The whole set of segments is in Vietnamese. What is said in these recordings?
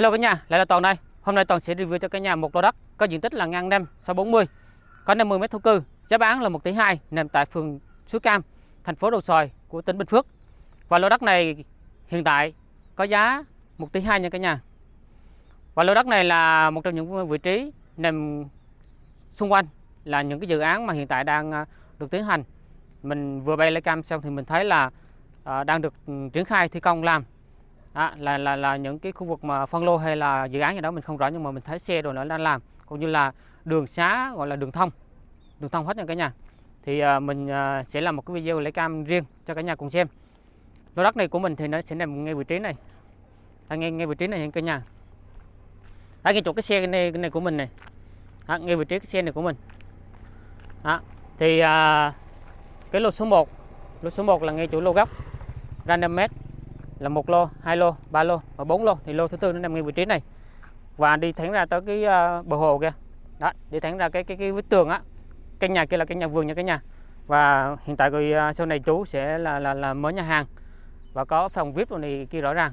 Hello cả nhà, lại là Toàn đây. Hôm nay Toàn sẽ review cho cả nhà một lô đất có diện tích là ngang năm 640, có 50 m thổ cư, giá bán là 1 tỷ 2, nằm tại phường Suối Cam, thành phố Đồng Xoài của tỉnh Bình Phước. Và lô đất này hiện tại có giá 1 tỷ 2 nha cả nhà. Và lô đất này là một trong những vị trí nằm xung quanh là những cái dự án mà hiện tại đang à, được tiến hành. Mình vừa bay lấy cam xong thì mình thấy là à, đang được ừ, triển khai thi công làm à, là là là những cái khu vực mà phân lô hay là dự án gì đó mình không rõ nhưng mà mình thấy xe rồi nó đang làm cũng như là đường xá gọi là đường thông đường thông hết nha cả nhà. Thì à, mình à, sẽ làm một cái video lấy cam riêng cho cả nhà cùng xem. Lô đất này của mình thì nó sẽ nằm ngay vị trí này. À, ngay ngay vị trí này nha cả nhà. À, ngay chỗ cái xe này, cái này của mình này. À, ngay vị trí cái xe này của mình. À, thì à, cái lô số 1 lô số 1 là ngay chỗ lô góc random mét là một lô, hai lô, ba lô và bốn lô. Thì lô thứ tư nó nằm ngay vị trí này. Và đi thẳng ra tới cái à, bờ hồ kia. Đó đi thẳng ra cái cái cái vách tường á. Căn nhà kia là căn nhà vườn nha cả nhà. Và hiện tại rồi à, sau này chú sẽ là là là mở nhà hàng. Và có phòng vip rồi này kia rõ ràng.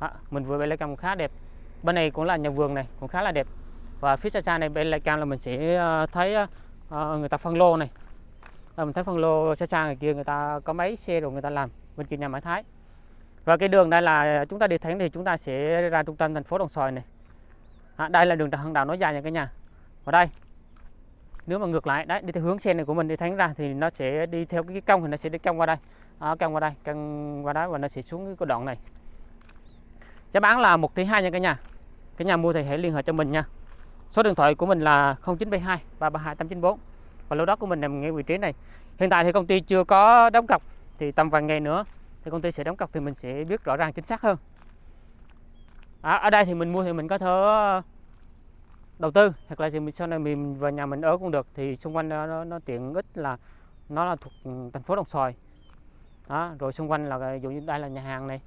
Đó, mình vừa bay lấy cam khá đẹp. Bên này cũng là nhà vườn này cũng khá là đẹp. Và phía xa xa này bên lại cam là mình sẽ à, thấy người ta phân lô này. À, mình thấy phân lô xa xa người kia người ta có mấy xe rồi người ta làm bên kia nhà Mã Thái và cái đường đây là chúng ta đi thẳng thì chúng ta sẽ ra trung tâm thành phố Đồng Xoài này. À, đây là đường Trần Hưng Đạo dài nha cả nhà. Ở đây nếu mà ngược lại đấy đi theo hướng xe này của mình đi thánh ra thì nó sẽ đi theo cái cong thì nó sẽ đi cong qua đây. À, cong qua đây cong qua đó và nó sẽ xuống cái đoạn này. Giá bán là một tỷ hai nha cả nhà. Cả nhà mua thì hãy liên hệ cho mình nha. Số điện thoại của mình là 0972 332 894 và lô đất của mình nằm ngay vị trí này. Hiện tại thì công ty chưa có đóng cọc thì tầm vài ngày nữa thì công ty sẽ đóng cọc thì mình sẽ biết rõ ràng chính xác hơn. À, ở đây thì mình mua thì mình có thể ờ, đầu tư hoặc là thì mình sau này mình vào nhà mình ở cũng được. Thì xung quanh nó, nó, nó tiện ích là nó là thuộc thành phố Đồng Xoài. Đó, rồi xung quanh là ví dụ như đây là nhà hàng này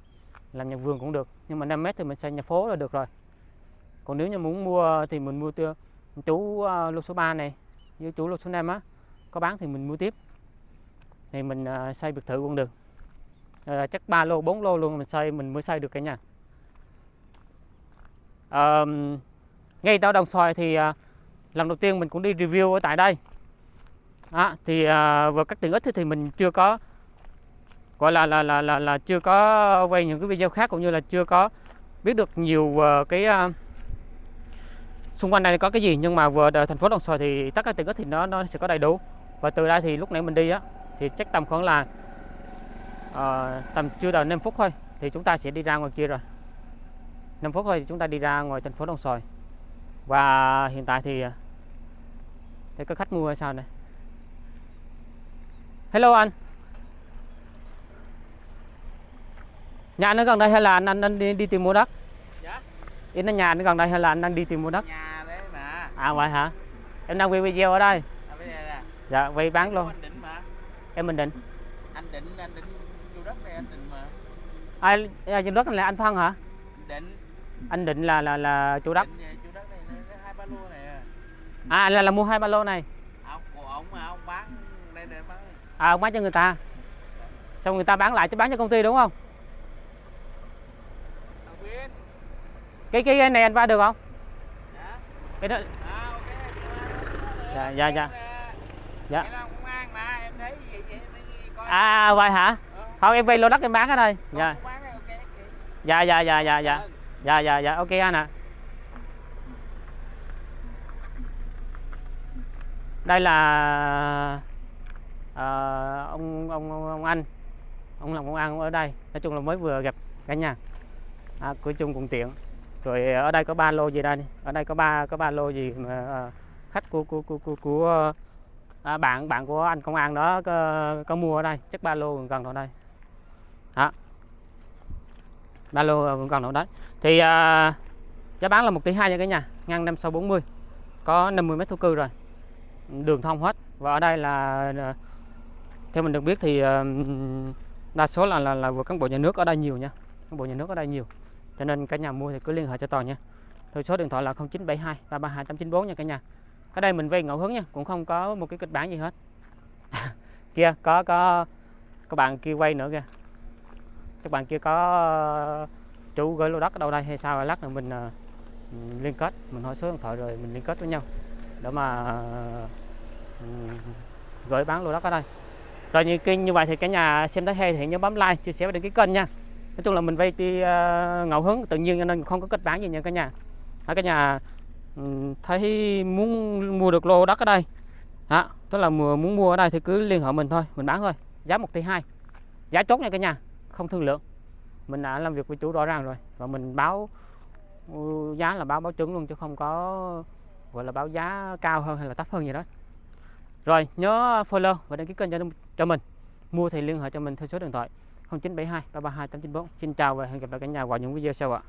làm nhà vườn cũng được. Nhưng mà 5 mét thì mình xây nhà phố là được rồi. Còn nếu như muốn mua thì mình mua từ chú uh, lô số 3 này với chú lô số 5 á có bán thì mình mua tiếp. Thì mình uh, xây biệt thự cũng được à, chắc 3 lô 4 lô luôn mình xây mình mới xây được cả nhà. À, ngay tao đồng xoài thì à, lần đầu tiên mình cũng đi review ở tại đây. À, thì à, vừa các tiện ích thì mình chưa có gọi là là là là, là chưa có quay những cái video khác cũng như là chưa có biết được nhiều uh, cái uh, xung quanh này có cái gì. Nhưng mà vừa thành phố Đồng Xoài thì tất cả tiện ích thì nó nó sẽ có đầy đủ. Và từ đây thì lúc nãy mình đi á thì chắc tầm khoảng là à, tầm chưa đầy 5 phút thôi thì chúng ta sẽ đi ra ngoài kia rồi. 5 phút thôi thì chúng ta đi ra ngoài thành phố Đồng Xoài. Và hiện tại thì thấy có khách mua hay sao này Hello anh. Nhà anh ở gần đây hay là anh, anh, anh đi, đi tìm mua đất? Dạ. Yên ở nhà nó gần đây hay là anh đang đi tìm mua đất? Nhà đấy mà. À vậy hả? Em đang quay video ở đây. À, nè. Dạ quay bán luôn. Anh Em mình định. Anh định, anh định đất này anh định mà. Ai à, chủ đất này là anh phân hả? Định. Anh định là là là chủ đất. Chủ đất này hai ba lô này à. Là là mua hai ba lô này. Ông của ông mà ông bán đây để bán. À ông bán cho người ta. Xong người ta bán lại cho bán cho công ty đúng không? Cái cái này anh va được không? Dạ. cái đó. À, okay. dạ dạ dạ. Dạ. à vậy hả thôi em vay lô đất em bán ở đây. Dạ. dạ dạ dạ dạ dạ. Dạ. Dạ dạ ok anh ạ. Đây là uh, ông, ông ông anh. Ông làm công an ở đây. Nói chung là mới vừa gặp cả nhà. À, của chung cùng tiện. Rồi ở đây có ba lô gì đây? Ở đây có ba có ba lô gì mà uh, khách của của của của, của à, bạn bạn của anh công an đó có, có mua ở đây? Chắc ba lô gần ở đây đó. Ba lô ờ, cũng còn ở đấy. Thì à, giá bán là một tỷ hai nha cả nhà ngăn năm sau 40 có 50 mét thổ cư rồi. Đường thông hết. Và ở đây là ờ, theo mình được biết thì đa số là là, là vừa cán bộ nhà nước ở đây nhiều nha. Cán bộ nhà nước ở đây nhiều. Cho nên cả nhà mua thì cứ liên hệ cho toàn nha. Thôi số điện thoại là 0972 332 894 nha cả nhà. Ở đây mình vay ngẫu hứng nha cũng không có một cái kịch bản gì hết. Kia có có các bạn kia quay nữa kìa các bạn kia có ờ, chủ gửi lô đất ở đâu đây hay sao? Lát nữa ờ, mình liên kết mình hỏi số điện thoại rồi mình liên kết với nhau để mà ờ, gửi bán lô đất ở đây. Rồi như kênh như vậy thì cả nhà xem thấy hay thì nhớ bấm like chia sẻ và đăng ký kênh nha. Nói chung là mình vay đi ngẫu hứng tự nhiên cho nên không có kết bán gì nha cả nhà. Ở cả nhà? Thấy muốn mua được lô đất ở đây. Đó, tức là muốn mua ở đây thì cứ liên hệ mình thôi mình bán thôi. Giá 1 tỷ 2 giá chốt nha cả nhà không thương lượng. Mình đã làm việc với chủ rõ ràng rồi và mình báo ừ, giá là báo báo trứng luôn chứ không có gọi là báo giá cao hơn hay là thấp hơn gì đó. Rồi nhớ follow và đăng ký kênh cho, cho mình. Mua thì liên hệ cho mình theo số điện thoại 0972 332 894 xin chào và hẹn gặp lại cả nhà vào những video sau ạ.